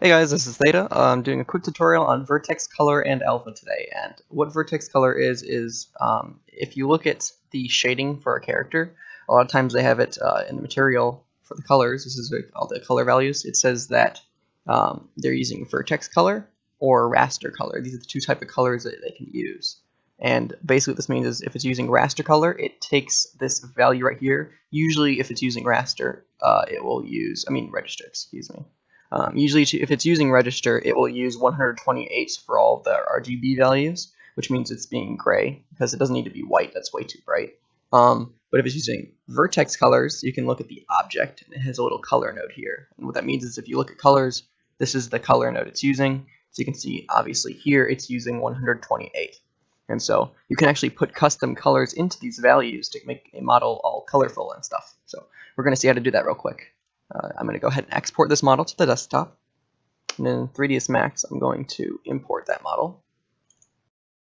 Hey guys, this is Theta. I'm doing a quick tutorial on vertex color and alpha today. And what vertex color is, is um, if you look at the shading for a character, a lot of times they have it uh, in the material for the colors. This is all the color values. It says that um, they're using vertex color or raster color. These are the two type of colors that they can use. And basically what this means is if it's using raster color, it takes this value right here. Usually if it's using raster, uh, it will use, I mean register, excuse me. Um, usually, if it's using register, it will use 128 for all the RGB values, which means it's being gray because it doesn't need to be white. That's way too bright. Um, but if it's using vertex colors, you can look at the object, and it has a little color node here. And what that means is if you look at colors, this is the color node it's using. So you can see, obviously, here it's using 128. And so you can actually put custom colors into these values to make a model all colorful and stuff. So we're going to see how to do that real quick. Uh, I'm going to go ahead and export this model to the desktop. And in 3ds Max, I'm going to import that model.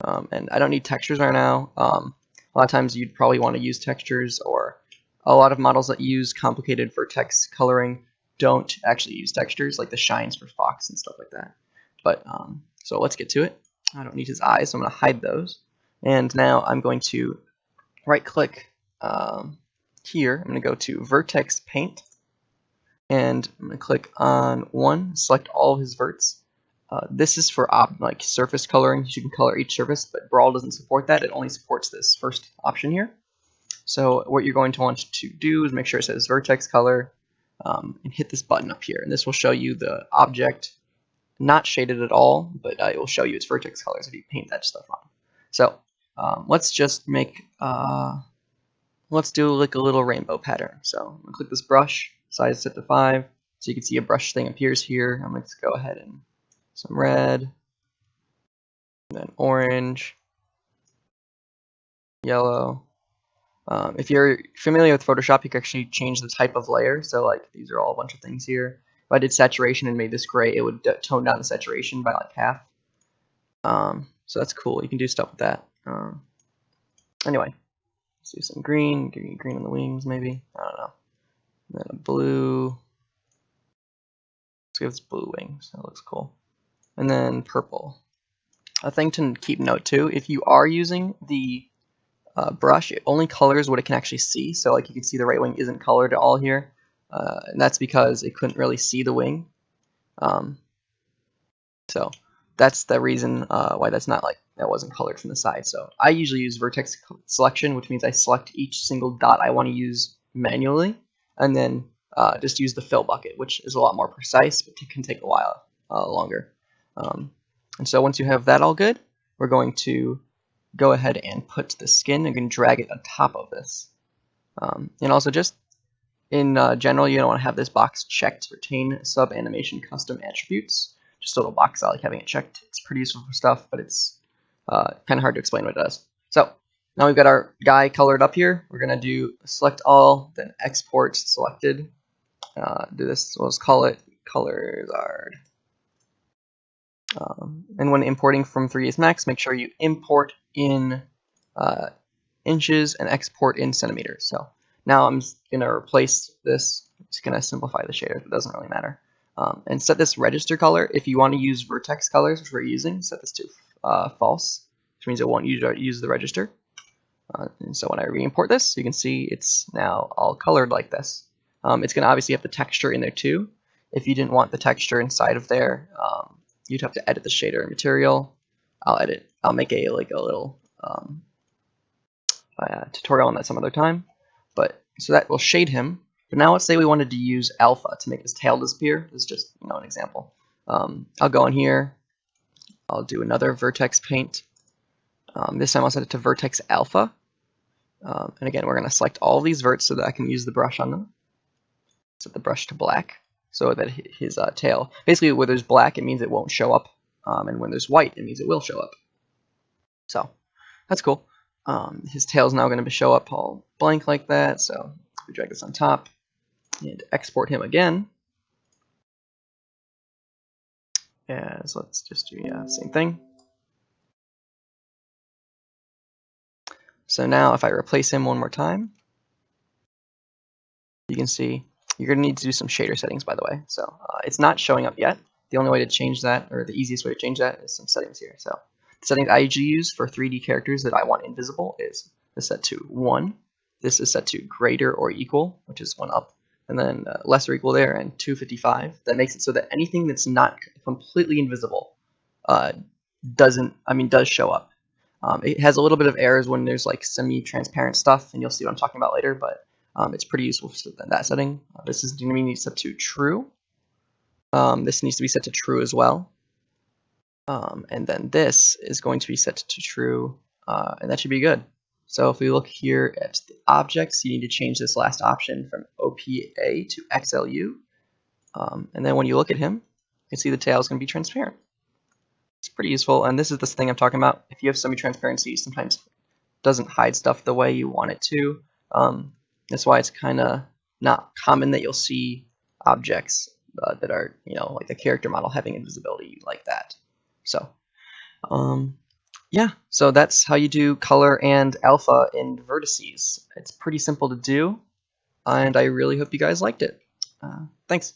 Um, and I don't need textures right now. Um, a lot of times you'd probably want to use textures or a lot of models that use complicated vertex coloring don't actually use textures like the shines for Fox and stuff like that. But um, so let's get to it. I don't need his eyes, so I'm going to hide those. And now I'm going to right click um, here. I'm going to go to Vertex Paint and I'm going to click on one, select all of his verts. Uh, this is for like surface coloring. You can color each surface, but Brawl doesn't support that. It only supports this first option here. So what you're going to want to do is make sure it says vertex color um, and hit this button up here. And this will show you the object not shaded at all, but uh, it will show you its vertex colors if you paint that stuff on. So um, let's just make, uh, let's do like a little rainbow pattern. So I'm to click this brush size set to 5. So you can see a brush thing appears here. I'm going to go ahead and some red, then orange, yellow. Um, if you're familiar with Photoshop, you can actually change the type of layer. So like these are all a bunch of things here. If I did saturation and made this gray, it would tone down the saturation by like half. Um, so that's cool. You can do stuff with that. Um, anyway, let's do some green, green, green on the wings maybe. I don't know. And then a blue. Let's give this blue wings. That looks cool. And then purple. A thing to keep note too, if you are using the uh, brush, it only colors what it can actually see. So like you can see the right wing isn't colored at all here. Uh, and that's because it couldn't really see the wing. Um, so that's the reason uh, why that's not like that wasn't colored from the side. So I usually use vertex selection, which means I select each single dot I want to use manually and then uh, just use the fill bucket, which is a lot more precise, but can take a while uh, longer. Um, and so once you have that all good, we're going to go ahead and put the skin and drag it on top of this. Um, and also just in uh, general, you don't want to have this box checked. Retain sub animation custom attributes. Just a little box. I like having it checked. It's pretty useful for stuff, but it's uh, kind of hard to explain what it does. So now we've got our guy colored up here. We're going to do select all, then export selected. Uh, do this, let's call it ColorsArd. Um, and when importing from 3ds Max, make sure you import in uh, inches and export in centimeters. So now I'm going to replace this. I'm just going to simplify the shader. It doesn't really matter. Um, and set this register color. If you want to use vertex colors, which we're using, set this to uh, false, which means it won't use, use the register. Uh, and so when I re-import this, you can see it's now all colored like this. Um, it's going to obviously have the texture in there too. If you didn't want the texture inside of there, um, you'd have to edit the shader and material. I'll edit. I'll make a like a little um, uh, tutorial on that some other time. But so that will shade him. But now let's say we wanted to use alpha to make his tail disappear. This is just you know an example. Um, I'll go in here. I'll do another vertex paint. Um, this time I'll set it to vertex alpha. Um, and again, we're going to select all these verts so that I can use the brush on them. Set the brush to black so that his uh, tail, basically where there's black, it means it won't show up. Um, and when there's white, it means it will show up. So that's cool. Um, his tail is now going to show up all blank like that. So we drag this on top and export him again. As let's just do yeah, same thing. So now if I replace him one more time, you can see you're going to need to do some shader settings, by the way. So uh, it's not showing up yet. The only way to change that, or the easiest way to change that, is some settings here. So the settings I usually use for 3D characters that I want invisible is this set to 1. This is set to greater or equal, which is 1 up. And then uh, less or equal there, and 255. That makes it so that anything that's not completely invisible uh, doesn't, I mean, does show up. Um, it has a little bit of errors when there's like semi-transparent stuff, and you'll see what I'm talking about later, but um, it's pretty useful for that setting. Uh, this is going to be set to true. Um, this needs to be set to true as well. Um, and then this is going to be set to true, uh, and that should be good. So if we look here at the objects, you need to change this last option from OPA to XLU. Um, and then when you look at him, you can see the tail is going to be transparent. It's pretty useful, and this is this thing I'm talking about. If you have semi-transparency, sometimes doesn't hide stuff the way you want it to. Um, that's why it's kind of not common that you'll see objects uh, that are, you know, like the character model having invisibility like that. So, um, yeah, so that's how you do color and alpha in vertices. It's pretty simple to do, and I really hope you guys liked it. Uh, thanks.